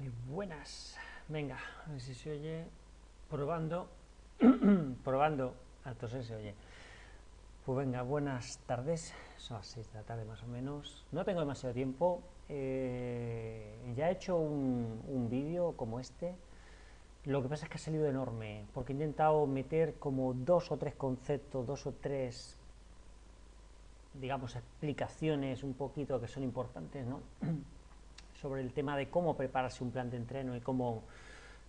Muy buenas. Venga, a ver si se oye. Probando. Probando. Entonces se oye. Pues venga, buenas tardes. Son las 6 de la tarde más o menos. No tengo demasiado tiempo. Eh, ya he hecho un, un vídeo como este. Lo que pasa es que ha salido enorme, porque he intentado meter como dos o tres conceptos, dos o tres, digamos, explicaciones un poquito que son importantes, ¿no? sobre el tema de cómo prepararse un plan de entreno y cómo,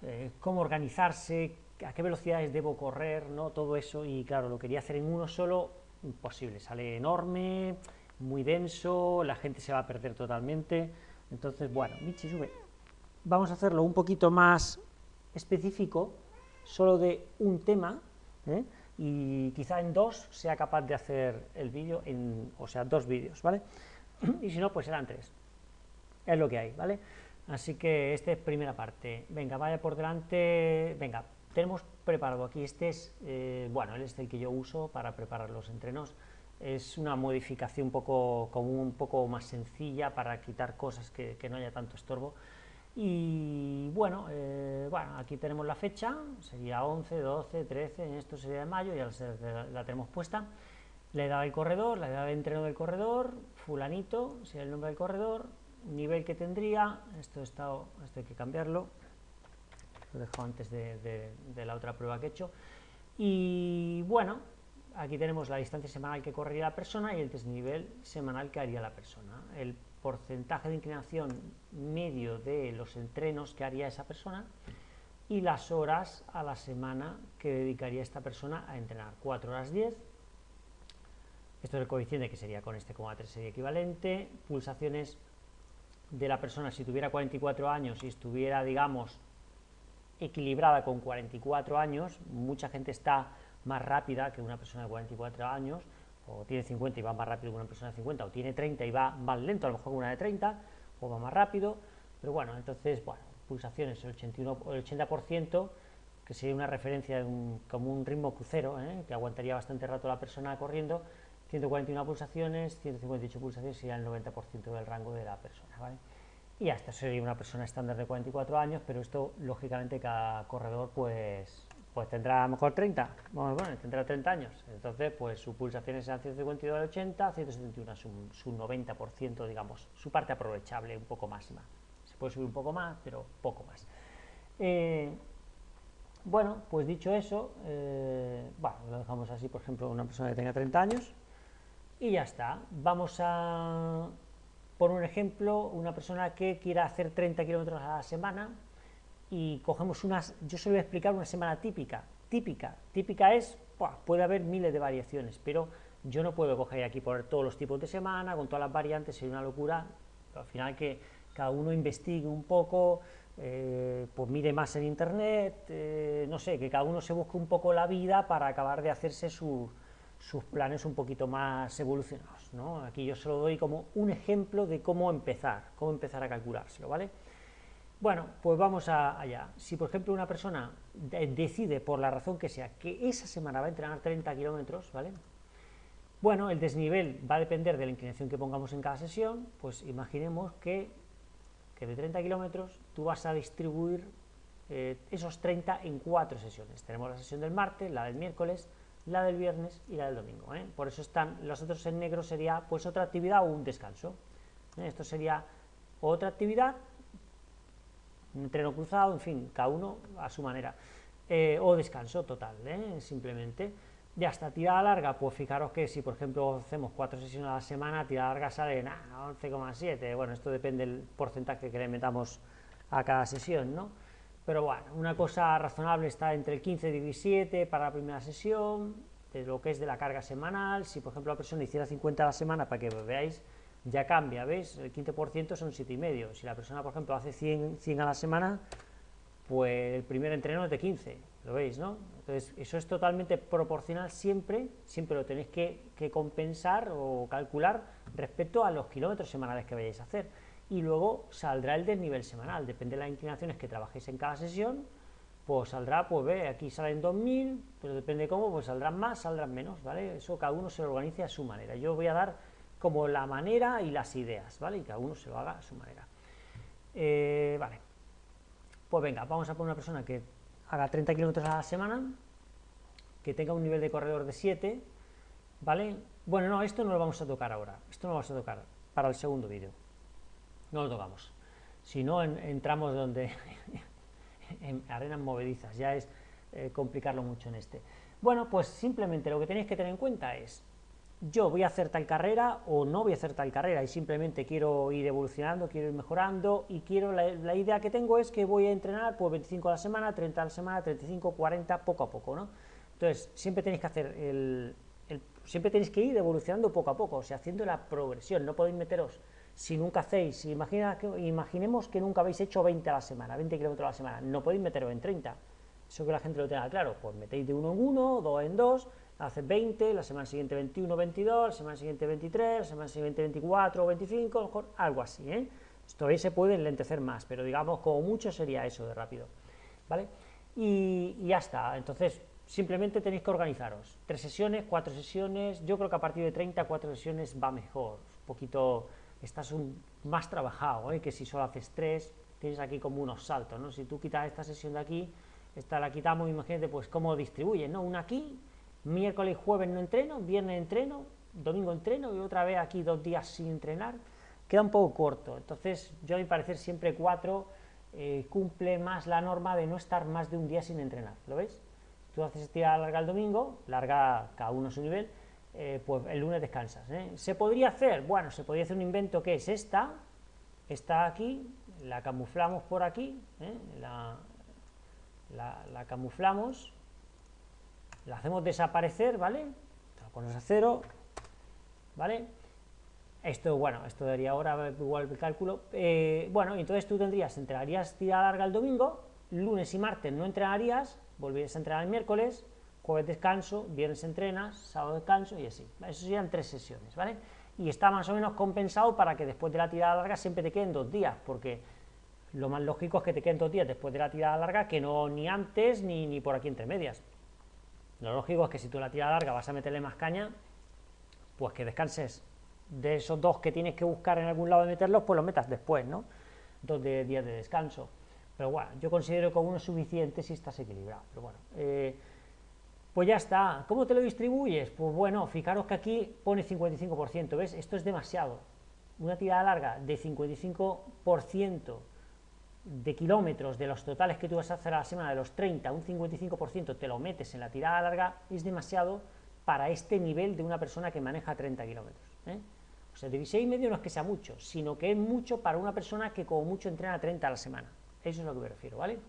eh, cómo organizarse, a qué velocidades debo correr, ¿no? todo eso, y claro, lo quería hacer en uno solo, imposible, sale enorme, muy denso, la gente se va a perder totalmente, entonces, bueno, Michi, sube, vamos a hacerlo un poquito más específico, solo de un tema, ¿eh? y quizá en dos sea capaz de hacer el vídeo, o sea, dos vídeos, ¿vale? Y si no, pues serán tres es lo que hay, ¿vale? Así que esta es primera parte. Venga, vaya por delante, venga, tenemos preparado aquí, este es, eh, bueno, este es el que yo uso para preparar los entrenos, es una modificación un poco, como un poco más sencilla para quitar cosas que, no haya tanto estorbo, y bueno, eh, bueno, aquí tenemos la fecha, sería 11, 12, 13, esto sería de mayo, ya la, la tenemos puesta, la edad del corredor, la edad de entreno del corredor, fulanito, sería el nombre del corredor, nivel que tendría, esto, está, esto hay que cambiarlo, lo he antes de, la otra prueba que he hecho, y bueno, aquí tenemos la distancia semanal que correría la persona y el desnivel semanal que haría la persona, el porcentaje de inclinación medio de los entrenos que haría esa persona y las horas a la semana que dedicaría esta persona a entrenar, 4 horas 10, esto es el coeficiente que sería con este 3 sería equivalente, pulsaciones de la persona si tuviera 44 años y estuviera, digamos, equilibrada con 44 años, mucha gente está más rápida que una persona de 44 años, o tiene 50 y va más rápido que una persona de 50, o tiene 30 y va más lento, a lo mejor una de 30, o va más rápido, pero bueno, entonces, bueno, pulsaciones el, 81, el 80%, que sería una referencia como un ritmo crucero, ¿eh? que aguantaría bastante rato la persona corriendo, 141 pulsaciones, 158 pulsaciones sería el 90% del rango de la persona, ¿vale? Y hasta sería una persona estándar de 44 años, pero esto, lógicamente, cada corredor, pues, pues tendrá a lo mejor 30, bueno, tendrá 30 años, entonces, pues sus pulsaciones serán 152 al 80, 171 su, su 90%, digamos, su parte aprovechable, un poco máxima. Se puede subir un poco más, pero poco más. Eh, bueno, pues dicho eso, eh, bueno, lo dejamos así, por ejemplo, una persona que tenga 30 años, y ya está. Vamos a, por un ejemplo, una persona que quiera hacer 30 kilómetros a la semana y cogemos unas, yo se explicar una semana típica, típica, típica es, puede haber miles de variaciones, pero yo no puedo coger aquí poner todos los tipos de semana, con todas las variantes, sería una locura, al final que cada uno investigue un poco, eh, pues mire más en internet, eh, no sé, que cada uno se busque un poco la vida para acabar de hacerse su, sus planes un poquito más evolucionados. ¿no? Aquí yo se lo doy como un ejemplo de cómo empezar, cómo empezar a calculárselo, ¿vale? Bueno, pues vamos allá. Si, por ejemplo, una persona decide, por la razón que sea, que esa semana va a entrenar 30 kilómetros, ¿vale? Bueno, el desnivel va a depender de la inclinación que pongamos en cada sesión, pues imaginemos que, que de 30 kilómetros tú vas a distribuir eh, esos 30 en cuatro sesiones. Tenemos la sesión del martes, la del miércoles, la del viernes y la del domingo. ¿eh? Por eso están los otros en negro sería pues otra actividad o un descanso. ¿eh? Esto sería otra actividad, un entreno cruzado, en fin, cada uno a su manera. Eh, o descanso total, simplemente. Ya hasta tirada larga, pues fijaros que si por ejemplo hacemos cuatro sesiones a la semana, tirada larga sale en 11,7, bueno, esto depende del porcentaje que le metamos a cada sesión, ¿no? Pero bueno, una cosa razonable está entre el 15 y 17 para la primera sesión, de lo que es de la carga semanal, si por ejemplo la persona hiciera 50 a la semana, para que veáis, ya cambia, ¿veis? El 15% son 7,5, si la persona por ejemplo hace 100, 100 a la semana, pues el primer entreno es de 15, ¿lo veis, no? Entonces, eso es totalmente proporcional siempre, siempre lo tenéis que, que compensar o calcular respecto a los kilómetros semanales que vayáis a hacer y luego saldrá el desnivel semanal, depende de las inclinaciones que trabajéis en cada sesión, pues saldrá, pues ve, aquí salen 2000, pero depende de cómo, pues saldrán más, saldrán menos, ¿vale? Eso cada uno se lo organice a su manera. Yo voy a dar como la manera y las ideas, ¿vale? Y cada uno se lo haga a su manera. Eh, vale, pues venga, vamos a poner una persona que haga 30 kilómetros a la semana, que tenga un nivel de corredor de 7, ¿vale? Bueno, no, esto no lo vamos a tocar ahora, esto no lo vamos a tocar para el segundo vídeo, no lo tocamos, si no entramos donde, en arenas movedizas, ya es eh, complicarlo mucho en este. Bueno, pues simplemente lo que tenéis que tener en cuenta es, yo voy a hacer tal carrera o no voy a hacer tal carrera y simplemente quiero ir evolucionando, quiero ir mejorando y quiero la, idea que tengo es que voy a entrenar pues 25 a la semana, 30 a la semana, 35, 40, poco a poco, ¿no? Entonces, siempre tenéis que hacer el, siempre tenéis que ir evolucionando poco a poco, o sea, haciendo la progresión, no podéis meteros, si nunca hacéis, imagina, imaginemos que nunca habéis hecho 20 a la semana, 20 kilómetros a la semana, no podéis meteros en 30, eso que la gente lo tenga claro, pues metéis de uno en uno, dos en dos, hace 20, la semana siguiente 21, 22, la semana siguiente 23, la semana siguiente 24 o 25, a lo mejor algo así, ¿eh? Todavía se puede enlentecer más, pero digamos como mucho sería eso de rápido, ¿vale? Y, y ya está, entonces simplemente tenéis que organizaros, tres sesiones, cuatro sesiones, yo creo que a partir de 30, cuatro sesiones va mejor, un poquito, estás un, más trabajado, ¿eh? que si solo haces tres, tienes aquí como unos saltos, ¿no? Si tú quitas esta sesión de aquí, esta la quitamos, imagínate pues cómo distribuyen, ¿no? Una aquí, miércoles y jueves no entreno, viernes entreno, domingo entreno y otra vez aquí dos días sin entrenar, queda un poco corto. Entonces, yo a mi parecer siempre cuatro eh, cumple más la norma de no estar más de un día sin entrenar, ¿lo ves? Tú haces tirada larga el domingo, larga cada uno su nivel, eh, pues el lunes descansas. ¿eh? ¿Se podría hacer? Bueno, se podría hacer un invento que es esta, está aquí, la camuflamos por aquí, la, la camuflamos, la hacemos desaparecer, ¿vale? Pones a cero, ¿vale? Esto, bueno, esto daría ahora igual el cálculo. Eh, bueno, entonces tú tendrías, entrenarías tirada larga el domingo, lunes y martes no entrenarías, volverías a entrenar el miércoles, jueves descanso, viernes entrenas, sábado descanso y así. Eso serían tres sesiones, ¿vale? Y está más o menos compensado para que después de la tirada larga siempre te queden dos días, porque lo más lógico es que te queden dos días después de la tirada larga que no ni antes ni, ni por aquí entre medias. Lo lógico es que si tú la tira larga vas a meterle más caña, pues que descanses de esos dos que tienes que buscar en algún lado de meterlos, pues los metas después, ¿no? Dos días de descanso. Pero bueno, yo considero que uno es suficiente si estás equilibrado. Pero bueno, eh, pues ya está. ¿Cómo te lo distribuyes? Pues bueno, fijaros que aquí pone 55%, ¿ves? Esto es demasiado. Una tirada larga de 55% de kilómetros de los totales que tú vas a hacer a la semana, de los 30, un 55% te lo metes en la tirada larga, es demasiado para este nivel de una persona que maneja 30 kilómetros. ¿eh? O sea, de y medio no es que sea mucho, sino que es mucho para una persona que como mucho entrena 30 a la semana. Eso es lo que me refiero, ¿vale?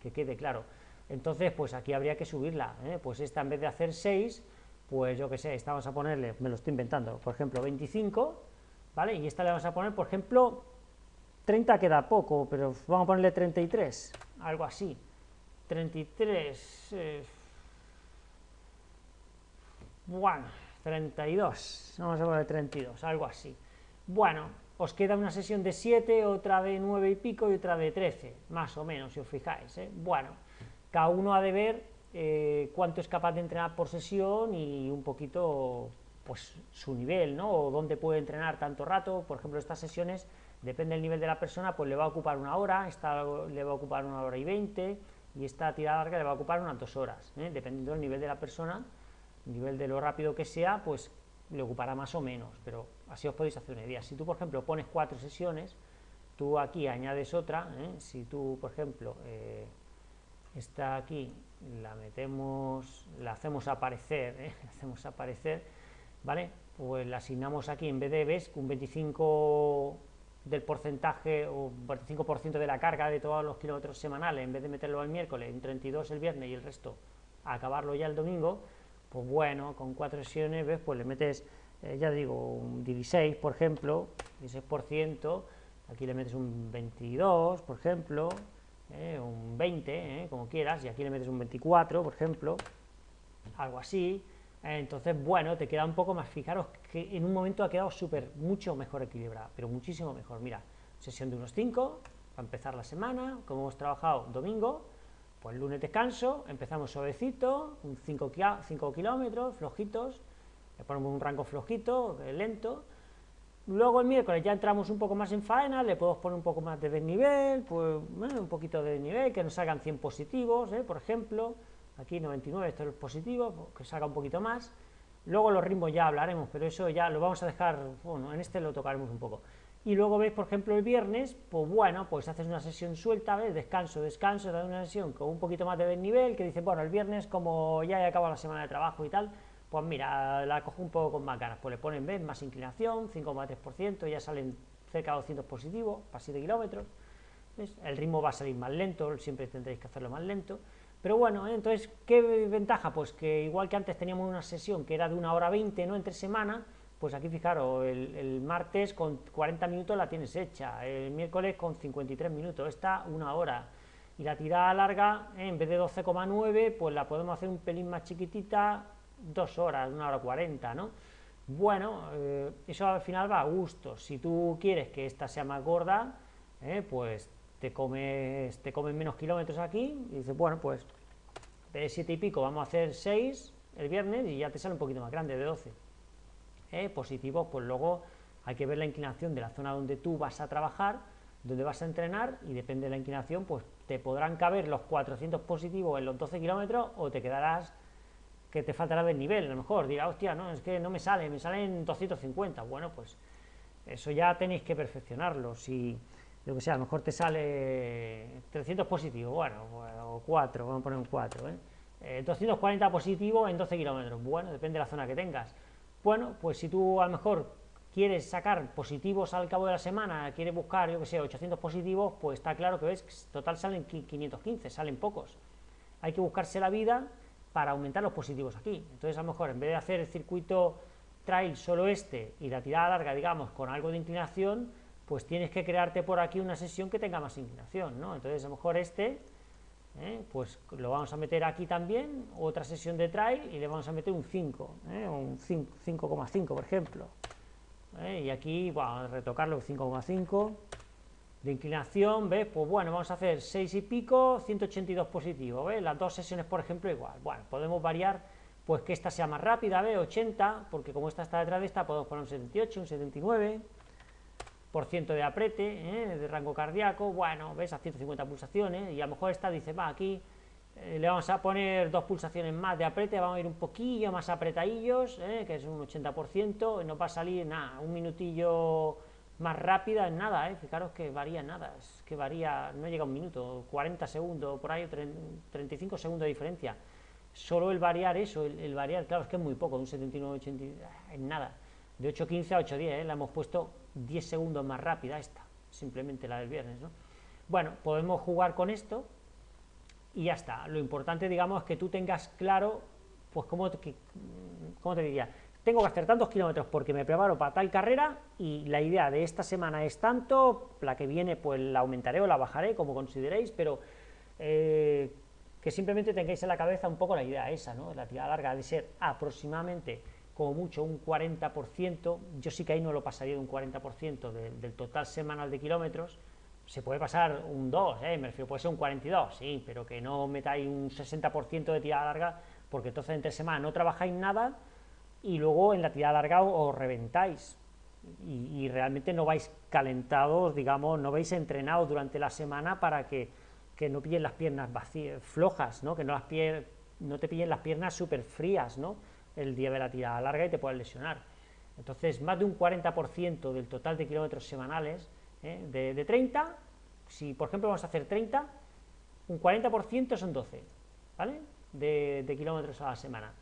Que quede claro. Entonces, pues aquí habría que subirla, ¿eh? pues esta en vez de hacer 6, pues yo que sé, esta vamos a ponerle, me lo estoy inventando, por ejemplo, 25, ¿vale? Y esta le vamos a poner, por ejemplo, 30 queda poco, pero vamos a ponerle 33, algo así. 33, eh, bueno, 32, vamos a poner 32, algo así. Bueno, os queda una sesión de 7, otra de 9 y pico y otra de 13, más o menos, si os fijáis. ¿eh? Bueno, cada uno ha de ver eh, cuánto es capaz de entrenar por sesión y un poquito pues su nivel, ¿no? O dónde puede entrenar tanto rato, por ejemplo, estas sesiones depende del nivel de la persona, pues le va a ocupar una hora, esta le va a ocupar una hora y veinte, y esta tirada larga le va a ocupar unas dos horas, ¿eh? dependiendo del nivel de la persona, nivel de lo rápido que sea, pues le ocupará más o menos, pero así os podéis hacer una idea. Si tú, por ejemplo, pones cuatro sesiones, tú aquí añades otra, ¿eh? si tú, por ejemplo, eh, está aquí, la metemos, la hacemos aparecer, la hacemos aparecer, ¿vale? Pues la asignamos aquí, en vez de, ves, un 25 del porcentaje o 45% de la carga de todos los kilómetros semanales, en vez de meterlo el miércoles, un 32 el viernes y el resto acabarlo ya el domingo, pues bueno, con cuatro sesiones, ¿ves? Pues le metes, eh, ya digo, un 16, por ejemplo, 16%, aquí le metes un 22, por ejemplo, eh, un 20, eh, como quieras, y aquí le metes un 24, por ejemplo, algo así, entonces, bueno, te queda un poco más, fijaros que en un momento ha quedado súper, mucho mejor equilibrada, pero muchísimo mejor. Mira, sesión de unos 5, para empezar la semana, como hemos trabajado domingo, pues lunes descanso, empezamos suavecito, 5 kilómetros, flojitos, le ponemos un rango flojito, lento, Luego el miércoles ya entramos un poco más en faena, le podemos poner un poco más de desnivel, pues un poquito de desnivel, que nos salgan 100 positivos, ¿eh? por ejemplo, aquí 99, esto es positivo, pues, que salga un poquito más. Luego los ritmos ya hablaremos, pero eso ya lo vamos a dejar, bueno, en este lo tocaremos un poco. Y luego veis, por ejemplo, el viernes, pues bueno, pues haces una sesión suelta, ¿ves? Descanso, descanso, te una sesión con un poquito más de desnivel, que dice, bueno, el viernes como ya he acabado la semana de trabajo y tal, pues mira, la cojo un poco con más ganas, pues le ponen ¿ves? más inclinación, 5,3%, ya salen cerca de 200 positivos, para 7 kilómetros, el ritmo va a salir más lento, siempre tendréis que hacerlo más lento, pero bueno, ¿eh? entonces, ¿qué ventaja? Pues que igual que antes teníamos una sesión que era de una hora 20, ¿no?, entre semana, pues aquí fijaros, el, martes con 40 minutos la tienes hecha, el miércoles con 53 minutos, esta una hora, y la tirada larga, ¿eh? en vez de 12,9, pues la podemos hacer un pelín más chiquitita, dos horas, una hora cuarenta, ¿no? Bueno, eh, eso al final va a gusto. Si tú quieres que esta sea más gorda, eh, pues te comes, te comes menos kilómetros aquí y dices, bueno, pues de siete y pico vamos a hacer seis el viernes y ya te sale un poquito más grande, de 12. Eh, positivos, pues luego hay que ver la inclinación de la zona donde tú vas a trabajar, donde vas a entrenar y depende de la inclinación, pues te podrán caber los 400 positivos en los 12 kilómetros o te quedarás que te faltará del nivel, a lo mejor dirá, hostia, no, es que no me sale, me salen 250, bueno, pues eso ya tenéis que perfeccionarlo, si, lo que sea, a lo mejor te sale 300 positivo, bueno, o 4, vamos a poner un 4, ¿eh? 240 eh, positivo en 12 kilómetros, bueno, depende de la zona que tengas, bueno, pues si tú a lo mejor quieres sacar positivos al cabo de la semana, quieres buscar, yo que sé, 800 positivos, pues está claro que ves, total salen 515, salen pocos, hay que buscarse la vida para aumentar los positivos aquí. Entonces, a lo mejor, en vez de hacer el circuito trail solo este y la tirada larga, digamos, con algo de inclinación, pues tienes que crearte por aquí una sesión que tenga más inclinación, ¿no? Entonces, a lo mejor este, ¿eh? pues lo vamos a meter aquí también, otra sesión de trail, y le vamos a meter un 5, ¿eh? un 5,5, por ejemplo. ¿eh? Y aquí, a retocarlo, 5,5 de inclinación, ¿ves? Pues bueno, vamos a hacer 6 y pico, 182 positivo, ¿ves? Las dos sesiones, por ejemplo, igual. Bueno, podemos variar, pues que esta sea más rápida, ¿ves? 80, porque como esta está detrás de esta, podemos poner un 78, un 79, por ciento de aprete, ¿eh? de rango cardíaco, bueno, ¿ves? A 150 pulsaciones, y a lo mejor esta dice, va, aquí eh, le vamos a poner dos pulsaciones más de aprete, vamos a ir un poquillo más apretadillos, ¿eh? que es un 80%, y nos va a salir, nada, un minutillo más rápida en nada, ¿eh? fijaros que varía nada, es que varía, no llega a un minuto, 40 segundos, por ahí, 35 segundos de diferencia. Solo el variar eso, el, variar, claro, es que es muy poco, de un 79 80, en nada. De 8.15 a 8.10, ¿eh? la hemos puesto 10 segundos más rápida esta, simplemente la del viernes, ¿no? Bueno, podemos jugar con esto y ya está. Lo importante, digamos, es que tú tengas claro, pues, cómo, cómo te diría, tengo que hacer tantos kilómetros porque me preparo para tal carrera y la idea de esta semana es tanto, la que viene pues la aumentaré o la bajaré, como consideréis, pero eh, que simplemente tengáis en la cabeza un poco la idea esa, ¿no? La tirada larga de ser aproximadamente, como mucho, un 40%, yo sí que ahí no lo pasaría de un 40% del total semanal de kilómetros, se puede pasar un 2, ¿eh? me refiero, puede ser un 42, sí, pero que no metáis un 60% de tirada larga, porque entonces entre semana no trabajáis nada, y luego en la tirada larga os reventáis y, realmente no vais calentados, digamos, no vais entrenados durante la semana para que, no pillen las piernas vacías, flojas, ¿no? que no, las no te pillen las piernas súper frías ¿no? el día de la tirada larga y te puedas lesionar. Entonces, más de un 40% del total de kilómetros semanales, ¿eh? de, 30, si por ejemplo vamos a hacer 30, un 40% son 12, ¿vale? De, de kilómetros a la semana.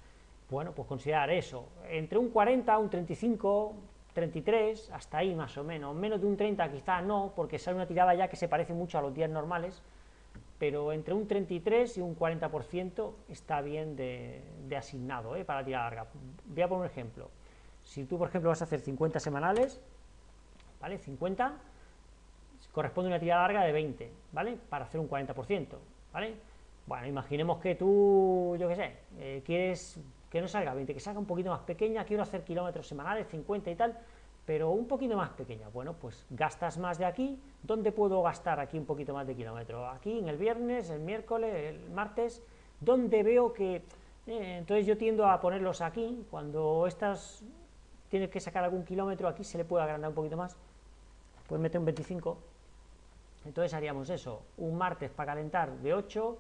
Bueno, pues considerar eso, entre un 40, un 35, 33, hasta ahí más o menos, menos de un 30 quizá no, porque sale una tirada ya que se parece mucho a los días normales, pero entre un 33 y un 40% está bien de, asignado ¿eh? para tirada larga. Voy a poner un ejemplo, si tú por ejemplo vas a hacer 50 semanales, ¿vale? 50 corresponde a una tirada larga de 20, ¿vale? Para hacer un 40%, ¿vale? Bueno, imaginemos que tú, yo qué sé, eh, quieres que no salga 20, que salga un poquito más pequeña, quiero hacer kilómetros semanales, 50 y tal, pero un poquito más pequeña. Bueno, pues gastas más de aquí, ¿dónde puedo gastar aquí un poquito más de kilómetros? Aquí, en el viernes, el miércoles, el martes, ¿dónde veo que... Eh, entonces yo tiendo a ponerlos aquí, cuando estas tienes que sacar algún kilómetro, aquí se le puede agrandar un poquito más, puedes meter un 25, entonces haríamos eso, un martes para calentar de 8,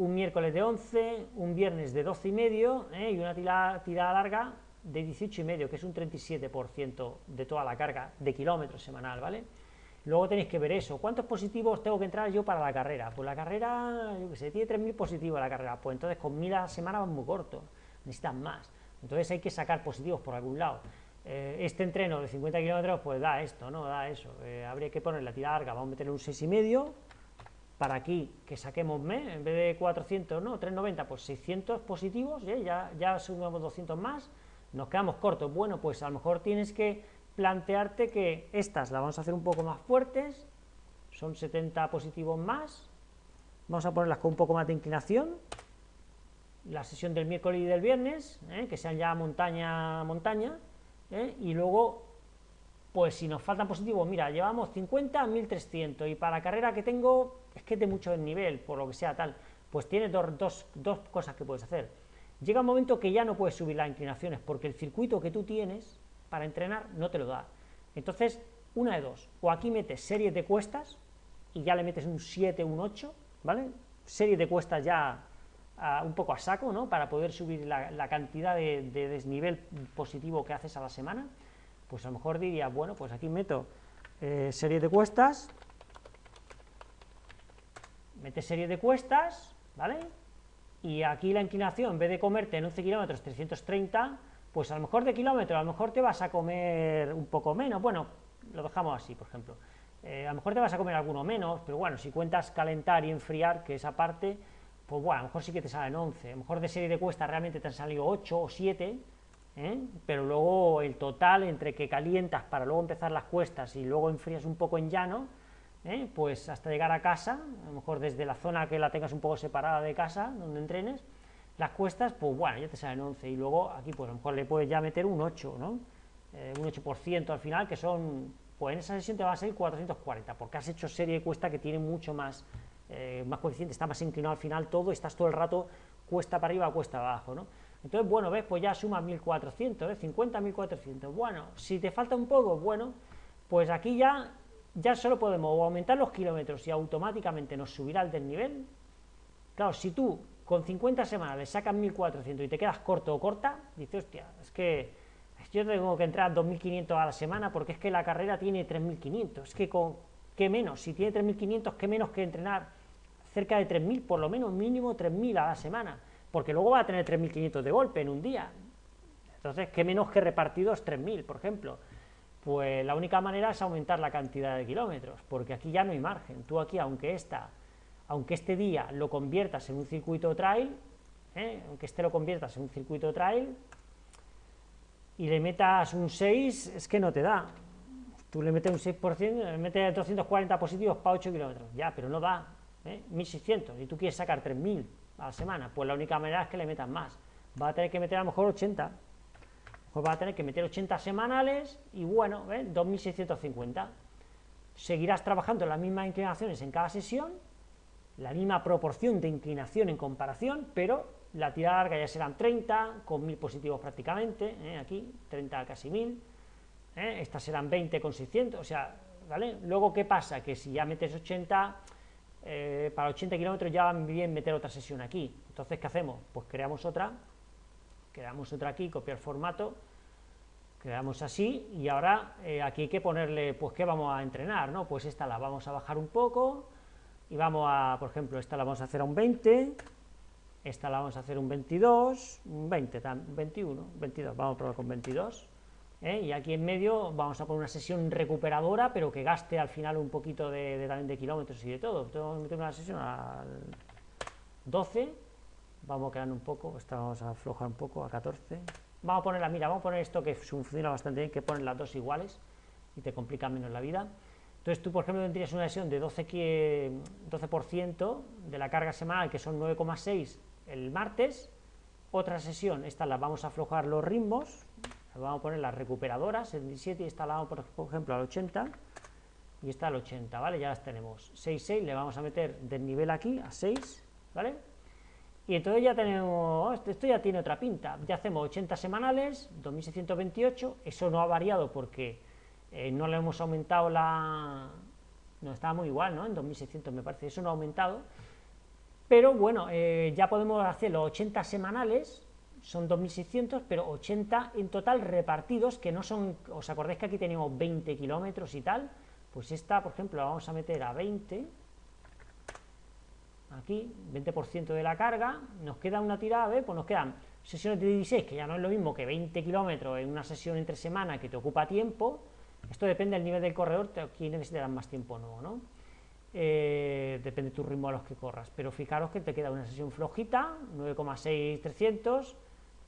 un miércoles de 11, un viernes de 12 y medio ¿eh? y una tirada, larga de 18 y medio, que es un 37% de toda la carga de kilómetros semanal, ¿vale? Luego tenéis que ver eso, ¿cuántos positivos tengo que entrar yo para la carrera? Pues la carrera, yo que sé, tiene 3.000 positivos la carrera, pues entonces con 1.000 a la semana van muy corto, necesitan más, entonces hay que sacar positivos por algún lado. Eh, este entreno de 50 kilómetros, pues da esto, ¿no? Da eso, eh, habría que poner la tirada larga, vamos a meterle un 6,5, para aquí que saquemos en vez de 400, no, 390, pues 600 positivos, ¿eh? ya, ya sumamos 200 más, nos quedamos cortos. Bueno, pues a lo mejor tienes que plantearte que estas las vamos a hacer un poco más fuertes, son 70 positivos más, vamos a ponerlas con un poco más de inclinación, la sesión del miércoles y del viernes, ¿eh? que sean ya montaña montaña, ¿eh? y luego, pues si nos faltan positivos, mira, llevamos 50 1300, y para la carrera que tengo, es que de mucho nivel, por lo que sea tal, pues tienes dos, dos, dos cosas que puedes hacer llega un momento que ya no puedes subir las inclinaciones porque el circuito que tú tienes para entrenar no te lo da. Entonces, una de dos, o aquí metes series de cuestas y ya le metes un 7, un 8, ¿vale? Serie de cuestas ya un poco a saco, ¿no? Para poder subir la, cantidad de, desnivel positivo que haces a la semana, pues a lo mejor diría, bueno, pues aquí meto eh, serie de cuestas, metes serie de cuestas, ¿vale? y aquí la inclinación, en vez de comerte en 11 kilómetros 330, pues a lo mejor de kilómetro, a lo mejor te vas a comer un poco menos, bueno, lo dejamos así, por ejemplo, eh, a lo mejor te vas a comer alguno menos, pero bueno, si cuentas calentar y enfriar, que esa parte, pues bueno, a lo mejor sí que te salen 11, a lo mejor de serie de cuesta realmente te han salido 8 o 7, ¿eh? pero luego el total entre que calientas para luego empezar las cuestas y luego enfrías un poco en llano, ¿eh? pues hasta llegar a casa, a lo mejor desde la zona que la tengas un poco separada de casa, donde entrenes, las cuestas, pues bueno, ya te salen 11, y luego aquí pues a lo mejor le puedes ya meter un 8, ¿no? Eh, un 8% al final, que son, pues en esa sesión te va a salir 440, porque has hecho serie de cuesta que tiene mucho más, eh, más coeficiente, está más inclinado al final todo, estás todo el rato cuesta para arriba, cuesta abajo, ¿no? Entonces, bueno, ves, pues ya sumas 1400, ¿eh? 50, 1400, bueno, si te falta un poco, bueno, pues aquí ya ya solo podemos aumentar los kilómetros y automáticamente nos subirá el desnivel. Claro, si tú con 50 semanas le sacas 1400 y te quedas corto o corta, dices, hostia, es que yo tengo que entrar 2500 a la semana porque es que la carrera tiene 3500. Es que con qué menos, si tiene 3500, qué menos que entrenar cerca de 3000, por lo menos mínimo 3000 a la semana, porque luego va a tener 3500 de golpe en un día. Entonces, qué menos que repartidos 3000, por ejemplo. Pues la única manera es aumentar la cantidad de kilómetros, porque aquí ya no hay margen. Tú aquí, aunque, esta, aunque este día lo conviertas en un circuito trail, ¿eh? aunque este lo conviertas en un circuito trail, y le metas un 6, es que no te da. Tú le metes un 6%, le metes 240 positivos para 8 kilómetros, ya, pero no da, ¿eh? 1600, y tú quieres sacar 3000 a la semana, pues la única manera es que le metas más. Va a tener que meter a lo mejor 80, pues va a tener que meter 80 semanales y bueno, 2.650. Seguirás trabajando las mismas inclinaciones en cada sesión, la misma proporción de inclinación en comparación, pero la tirada larga ya serán 30, con 1.000 positivos prácticamente, ¿eh? aquí, 30 casi 1.000, ¿eh? estas serán 20 con 600, o sea, ¿vale? Luego, ¿qué pasa? Que si ya metes 80, eh, para 80 kilómetros ya va bien meter otra sesión aquí, entonces, ¿qué hacemos? Pues creamos otra creamos otra aquí, copiar formato, creamos así, y ahora eh, aquí hay que ponerle, pues, ¿qué vamos a entrenar? ¿no? Pues esta la vamos a bajar un poco, y vamos a, por ejemplo, esta la vamos a hacer a un 20, esta la vamos a hacer un 22, un 20, 21, 22, vamos a probar con 22, ¿eh? y aquí en medio vamos a poner una sesión recuperadora, pero que gaste al final un poquito de, también de kilómetros y de todo, vamos a meter una sesión al 12, vamos a quedar un poco, esta vamos a aflojar un poco, a 14, vamos a poner la mira, vamos a poner esto que funciona bastante bien, que ponen las dos iguales y te complica menos la vida. Entonces tú, por ejemplo, tendrías una lesión de 12, 12% de la carga semanal, que son 9,6 el martes, otra sesión, esta la vamos a aflojar los ritmos, vamos a poner las recuperadoras, el 17 y esta la vamos, por ejemplo, al 80, y esta al 80, ¿vale? Ya las tenemos. 6, 6, le vamos a meter del nivel aquí a 6, ¿vale? Y entonces ya tenemos, oh, esto ya tiene otra pinta, ya hacemos 80 semanales, 2628, eso no ha variado porque eh, no le hemos aumentado la... no estaba muy igual, ¿no? En 2600 me parece, eso no ha aumentado, pero bueno, eh, ya podemos hacer los 80 semanales, son 2600, pero 80 en total repartidos, que no son, os acordáis que aquí teníamos 20 kilómetros y tal, pues esta, por ejemplo, la vamos a meter a 20, aquí, 20% de la carga, nos queda una tirada, pues nos quedan sesiones de 16, que ya no es lo mismo que 20 kilómetros en una sesión entre semana que te ocupa tiempo, esto depende del nivel del corredor, aquí necesitarás más tiempo o no. Eh, depende de tu ritmo a los que corras, pero fijaros que te queda una sesión flojita, 9,6300,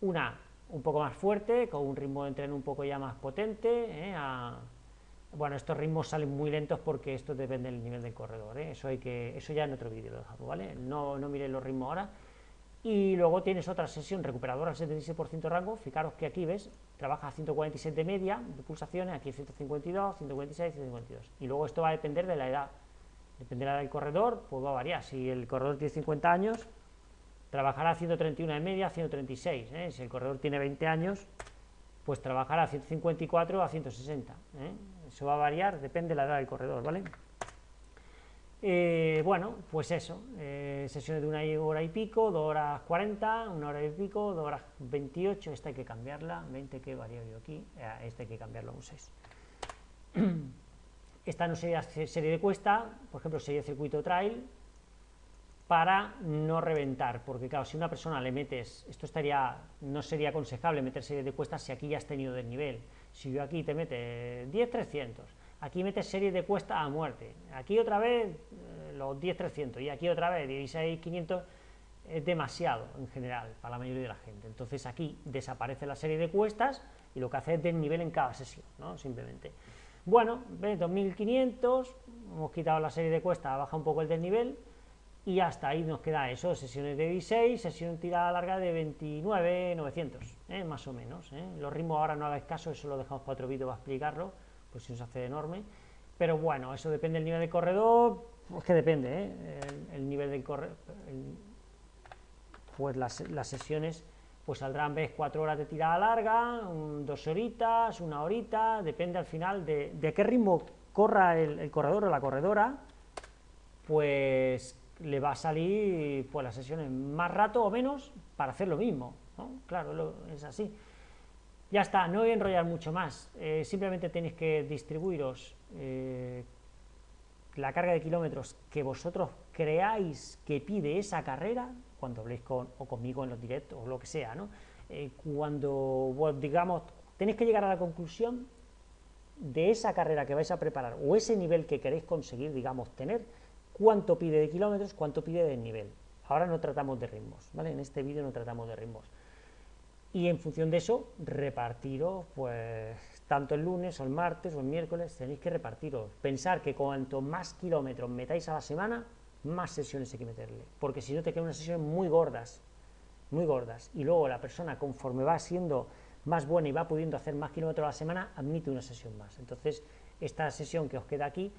una un poco más fuerte, con un ritmo de entreno un poco ya más potente, ¿eh? bueno, estos ritmos salen muy lentos porque esto depende del nivel del corredor, ¿eh? eso hay que, eso ya en otro vídeo lo dejamos, ¿vale? No, no miréis los ritmos ahora, y luego tienes otra sesión recuperadora al 76% rango, fijaros que aquí ves, trabaja a 147 de media de pulsaciones, aquí 152, 156, 152, y luego esto va a depender de la edad, dependerá del corredor, pues va a variar. Si el corredor tiene 50 años, trabajará a 131 de media, a 136. ¿eh? Si el corredor tiene 20 años, pues trabajará a 154 a 160. ¿eh? Eso va a variar, depende de la edad del corredor, ¿vale? Eh, bueno, pues eso, sesiones de una hora y pico, dos horas 40, una hora y pico, dos horas 28, esta hay que cambiarla, 20 que varía yo aquí, esta hay que cambiarlo a un 6. Esta no sería serie de cuesta, por ejemplo, sería circuito trail, para no reventar, porque claro, si una persona le metes, esto estaría, no sería aconsejable meter de cuestas si aquí ya has tenido desnivel, si yo aquí te mete 10-300, aquí metes serie de cuesta a muerte, aquí otra vez eh, los 10-300 y aquí otra vez 16-500, es demasiado en general para la mayoría de la gente, entonces aquí desaparece la serie de cuestas y lo que hace es desnivel en cada sesión, ¿no? simplemente. Bueno, 2500, hemos quitado la serie de cuesta, baja un poco el desnivel y hasta ahí nos queda eso, sesiones de 16, sesión tirada larga de 29, 900, ¿eh? más o menos. ¿eh? Los ritmos ahora no hagáis caso, eso lo dejamos para otro vídeo para explicarlo, pues si nos hace enorme. Pero bueno, eso depende del nivel de corredor, pues que depende, ¿eh? el, nivel del corredor, pues las, las sesiones pues saldrán ves cuatro horas de tirada larga, dos horitas, una horita, depende al final de, qué ritmo corra el, corredor o la corredora, pues le va a salir pues las sesiones más rato o menos para hacer lo mismo, claro, es así. Ya está, no voy a enrollar mucho más, eh, simplemente tenéis que distribuiros eh, la carga de kilómetros que vosotros creáis que pide esa carrera, cuando habléis con, o conmigo en los directos o lo que sea, ¿no? Eh, cuando, digamos, tenéis que llegar a la conclusión de esa carrera que vais a preparar o ese nivel que queréis conseguir, digamos, tener, cuánto pide de kilómetros, cuánto pide de nivel. Ahora no tratamos de ritmos, ¿vale? En este vídeo no tratamos de ritmos. Y en función de eso, repartiros, pues, tanto el lunes o el martes o el miércoles, tenéis que repartiros. Pensar que cuanto más kilómetros metáis a la semana, más sesiones hay que meterle, porque si no te quedan unas sesiones muy gordas, muy gordas, y luego la persona conforme va siendo más buena y va pudiendo hacer más kilómetros a la semana, admite una sesión más. Entonces, esta sesión que os queda aquí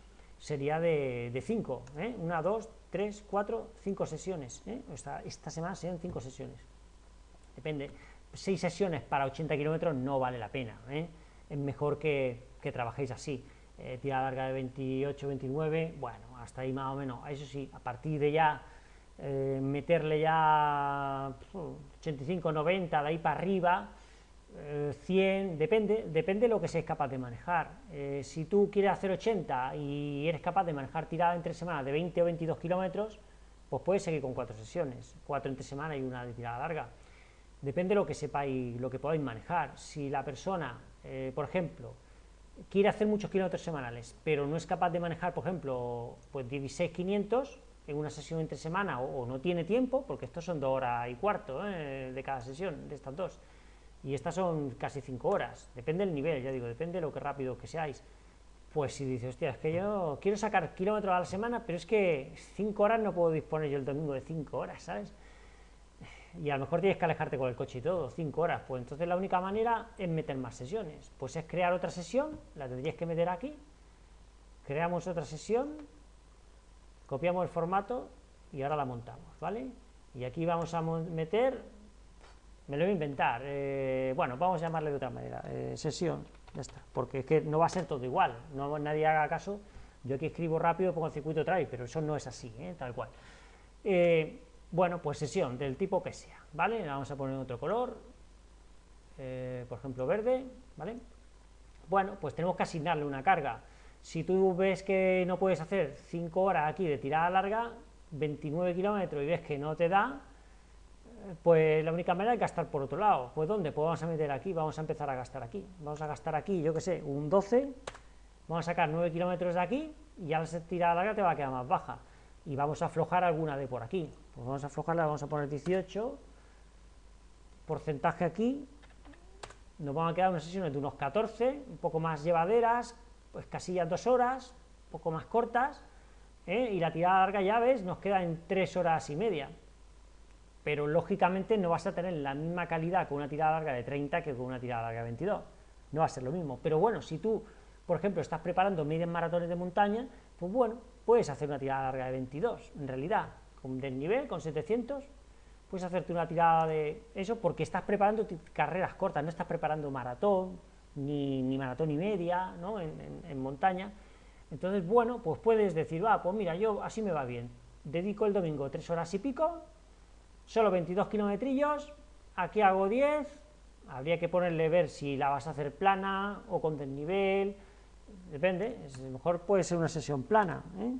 sería de 5, ¿eh? una, dos, tres, cuatro, cinco sesiones. ¿eh? Esta, esta, semana serían cinco sesiones. Depende. Seis sesiones para 80 kilómetros no vale la pena. ¿eh? Es mejor que, que trabajéis así. Eh, tira larga de 28, 29, bueno, hasta ahí más o menos, eso sí, a partir de ya eh, meterle ya 85, 90, de ahí para arriba, 100, eh, depende, depende de lo que seas capaz de manejar. si tú quieres hacer 80 y eres capaz de manejar tirada entre semanas de 20 o 22 kilómetros, pues puedes seguir con cuatro sesiones, cuatro entre semana y una de tirada larga. Depende de lo que sepáis, lo que podáis manejar. Si la persona, por ejemplo, quiere hacer muchos kilómetros semanales, pero no es capaz de manejar, por ejemplo, pues 16.500 en una sesión entre semana, o, no tiene tiempo, porque estos son dos horas y cuarto ¿eh? de cada sesión, de estas dos, y estas son casi cinco horas, depende del nivel, ya digo, depende de lo que rápido que seáis, pues si dices, hostia, es que yo quiero sacar kilómetros a la semana, pero es que cinco horas no puedo disponer yo el domingo de cinco horas, ¿sabes?, y a lo mejor tienes que alejarte con el coche y todo, 5 horas, pues entonces la única manera es meter más sesiones, pues es crear otra sesión, la tendrías que meter aquí, creamos otra sesión, copiamos el formato y ahora la montamos, ¿vale? Y aquí vamos a meter, me lo voy a inventar, eh, bueno, vamos a llamarle de otra manera, eh, sesión, ya está, porque es que no va a ser todo igual, no nadie haga caso, yo aquí escribo rápido, pongo el circuito trae, pero eso no es así, ¿eh? tal cual. bueno, pues sesión del tipo que sea, ¿vale? vamos a poner otro color, por ejemplo verde, ¿vale? Bueno, pues tenemos que asignarle una carga. Si tú ves que no puedes hacer 5 horas aquí de tirada larga, 29 kilómetros y ves que no te da, pues la única manera es gastar por otro lado. ¿Pues dónde? Pues vamos a meter aquí, vamos a empezar a gastar aquí. Vamos a gastar aquí, yo que sé, un 12, vamos a sacar 9 kilómetros de aquí y ya la tirada larga te va a quedar más baja. Y vamos a aflojar alguna de por aquí. Pues vamos a aflojarla, vamos a poner 18, porcentaje aquí, nos van a quedar unas sesiones de unos 14, un poco más llevaderas, pues casillas dos horas, un poco más cortas, ¿eh? y la tirada larga, ya ves, nos queda en tres horas y media. Pero lógicamente no vas a tener la misma calidad con una tirada larga de 30 que con una tirada larga de 22. No va a ser lo mismo. Pero bueno, si tú, por ejemplo, estás preparando medias maratones de montaña, pues bueno, puedes hacer una tirada larga de 22, en realidad, con desnivel, con 700, puedes hacerte una tirada de eso porque estás preparando carreras cortas, no estás preparando maratón, ni, maratón y media, ¿no? en montaña, entonces, bueno, pues puedes decir, va, pues mira, yo así me va bien, dedico el domingo tres horas y pico, solo 22 kilometrillos, aquí hago 10, habría que ponerle ver si la vas a hacer plana o con desnivel, depende, a lo mejor puede ser una sesión plana, ¿eh?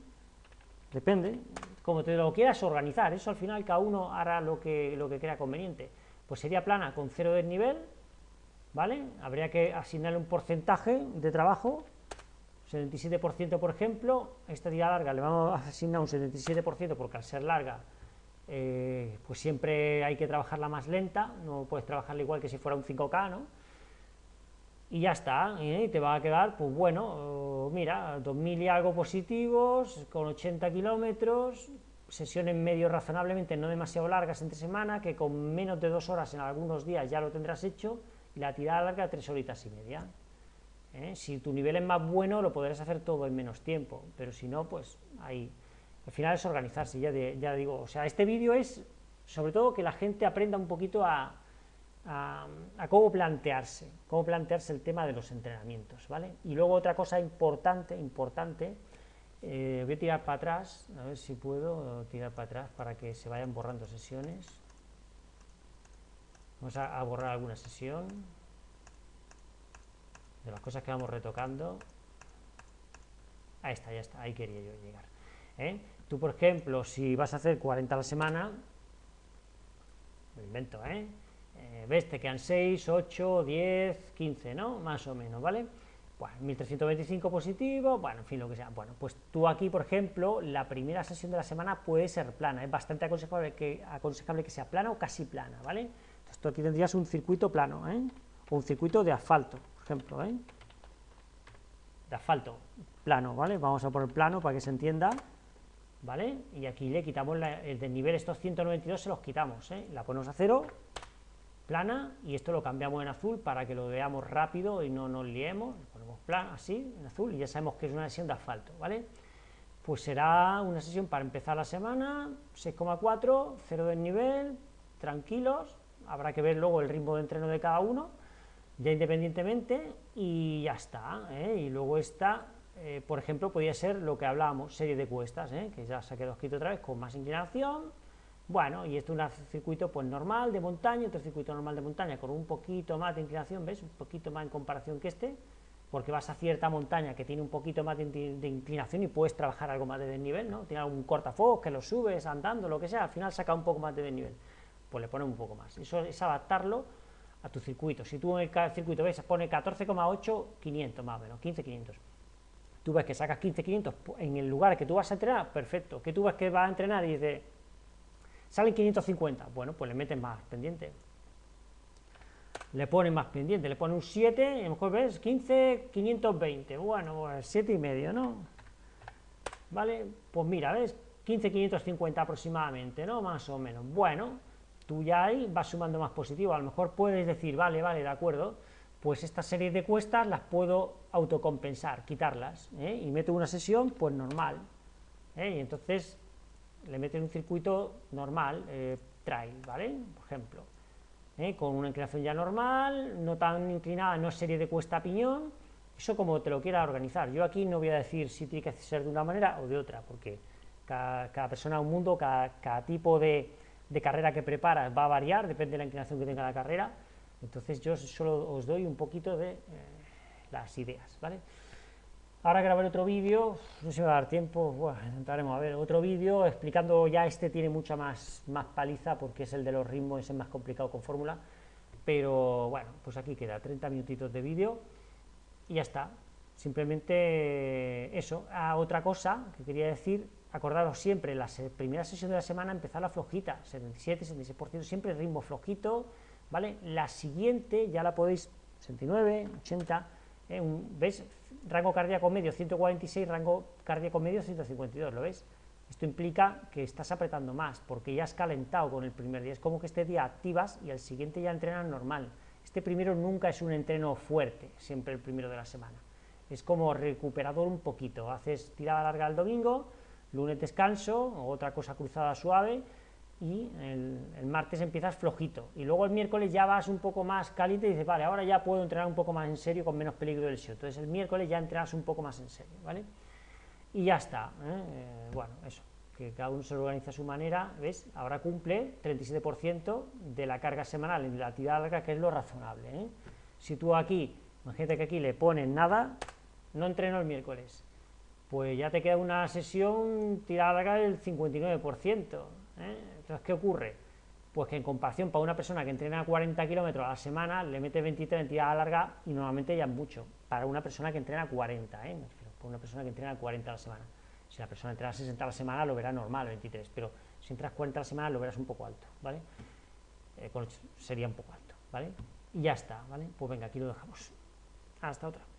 depende, como te lo quieras organizar, eso al final cada uno hará lo que, lo que crea conveniente, pues sería plana con cero desnivel, ¿vale? Habría que asignarle un porcentaje de trabajo 77% por ejemplo, esta tirada larga le vamos a asignar un 77% porque al ser larga eh, pues siempre hay que trabajarla más lenta, no puedes trabajarla igual que si fuera un 5K, ¿no? Y ya está, y te va a quedar, pues bueno, mira, 2.000 y algo positivos, con 80 kilómetros, sesiones medio razonablemente no demasiado largas entre semana, que con menos de dos horas en algunos días ya lo tendrás hecho, y la tirada larga tres horitas y media. ¿eh? Si tu nivel es más bueno, lo podrás hacer todo en menos tiempo, pero si no, pues ahí. Al final es organizarse, ya, ya digo. O sea, este vídeo es sobre todo que la gente aprenda un poquito a, a, cómo plantearse, cómo plantearse el tema de los entrenamientos, ¿vale? Y luego otra cosa importante, importante, eh, voy a tirar para atrás, a ver si puedo tirar para atrás para que se vayan borrando sesiones. Vamos a borrar alguna sesión de las cosas que vamos retocando. Ahí está, ya está, ahí quería yo llegar. ¿eh? Tú, por ejemplo, si vas a hacer 40 a la semana, lo invento, ¿eh? ¿eh? ves, te quedan 6, 8, 10, 15, ¿no? Más o menos, ¿vale? Bueno, 1325 positivo, bueno, en fin, lo que sea. Bueno, pues tú aquí, por ejemplo, la primera sesión de la semana puede ser plana, es bastante aconsejable que, aconsejable que sea plana o casi plana, ¿vale? Entonces tú aquí tendrías un circuito plano, ¿eh? O un circuito de asfalto, ejemplo, ¿eh? de asfalto, plano, ¿vale? Vamos a poner plano para que se entienda, ¿vale? Y aquí le quitamos el desnivel, estos 192 se los quitamos, ¿eh? La ponemos a cero, plana, y esto lo cambiamos en azul para que lo veamos rápido y no nos liemos, ponemos plana, así, en azul, y ya sabemos que es una sesión de asfalto, ¿vale? Pues será una sesión para empezar la semana, 6,4, cero desnivel, tranquilos, habrá que ver luego el ritmo de entreno de cada uno, ya independientemente y ya está. ¿eh? Y luego esta, eh, por ejemplo, podría ser lo que hablábamos, serie de cuestas, ¿eh? que ya se ha quedado escrito otra vez, con más inclinación. Bueno, y esto es un circuito pues normal de montaña, otro circuito normal de montaña con un poquito más de inclinación, ¿ves? Un poquito más en comparación que este, porque vas a cierta montaña que tiene un poquito más de, inclinación y puedes trabajar algo más de desnivel, ¿no? Tiene algún cortafuegos que lo subes andando, lo que sea, al final saca un poco más de desnivel, pues le pones un poco más. Eso es adaptarlo a tu circuito. Si tú en el circuito ves, pone 14,8, 500 más o menos, 15,500. Tú ves que sacas 15,500 en el lugar que tú vas a entrenar, perfecto. Que tú ves que vas a entrenar y dices, salen 550, bueno, pues le metes más pendiente. Le pones más pendiente, le pones un 7, y a lo mejor ves 15, 520, bueno, pues 7 y medio, ¿no? ¿Vale? Pues mira, ¿ves? 15, 550 aproximadamente, ¿no? Más o menos. Bueno, tú ya ahí vas sumando más positivo, a lo mejor puedes decir, vale, vale, de acuerdo, pues esta serie de cuestas las puedo autocompensar, quitarlas, ¿eh? y meto una sesión, pues normal, ¿eh? y entonces le meten un circuito normal, eh, trail, ¿vale? Por ejemplo, ¿eh? con una inclinación ya normal, no tan inclinada, no serie de cuesta piñón, eso como te lo quiera organizar. Yo aquí no voy a decir si tiene que ser de una manera o de otra, porque cada, persona es un mundo, cada, tipo de, carrera que preparas va a variar, depende de la inclinación que tenga la carrera, entonces yo solo os doy un poquito de eh, las ideas, ¿vale? Ahora grabaré otro vídeo, no sé si me va a dar tiempo, bueno, intentaremos a ver otro vídeo explicando, ya este tiene mucha más, más paliza porque es el de los ritmos, es el más complicado con fórmula, pero bueno, pues aquí queda 30 minutitos de vídeo y ya está, simplemente eso. Ah, otra cosa que quería decir, acordaros siempre, la primera sesión de la semana empezar la flojita, 77, 76%, siempre ritmo flojito, ¿vale? La siguiente ya la podéis, 69, 80, ¿eh? ¿ves? rango cardíaco medio 146, rango cardíaco medio 152, ¿lo ves? Esto implica que estás apretando más, porque ya has calentado con el primer día. Es como que este día activas y al siguiente ya entrenas normal. Este primero nunca es un entreno fuerte, siempre el primero de la semana. Es como recuperador un poquito. Haces tirada larga el domingo, lunes descanso, otra cosa cruzada suave, y el, martes empiezas flojito, y luego el miércoles ya vas un poco más caliente y dices, vale, ahora ya puedo entrenar un poco más en serio con menos peligro del show, entonces el miércoles ya entrenas un poco más en serio, ¿vale? Y ya está, ¿eh? Eh, bueno, eso, que cada uno se organiza a su manera, ¿ves? Ahora cumple 37% de la carga semanal en la actividad larga, que es lo razonable, ¿eh? Si tú aquí, imagínate que aquí le pones nada, no entreno el miércoles, pues ya te queda una sesión tirada larga del 59%, ¿eh? Entonces, ¿qué ocurre? Pues que en comparación para una persona que entrena 40 kilómetros a la semana, le mete 23 en tirada larga y normalmente ya es mucho. Para una persona que entrena 40, ¿eh? Para una persona que entrena 40 a la semana. Si la persona entrena 60 a la semana, lo verá normal, 23, pero si entras 40 a la semana, lo verás un poco alto, ¿vale? Eh, sería un poco alto, ¿vale? Y ya está, ¿vale? Pues venga, aquí lo dejamos. Hasta otra.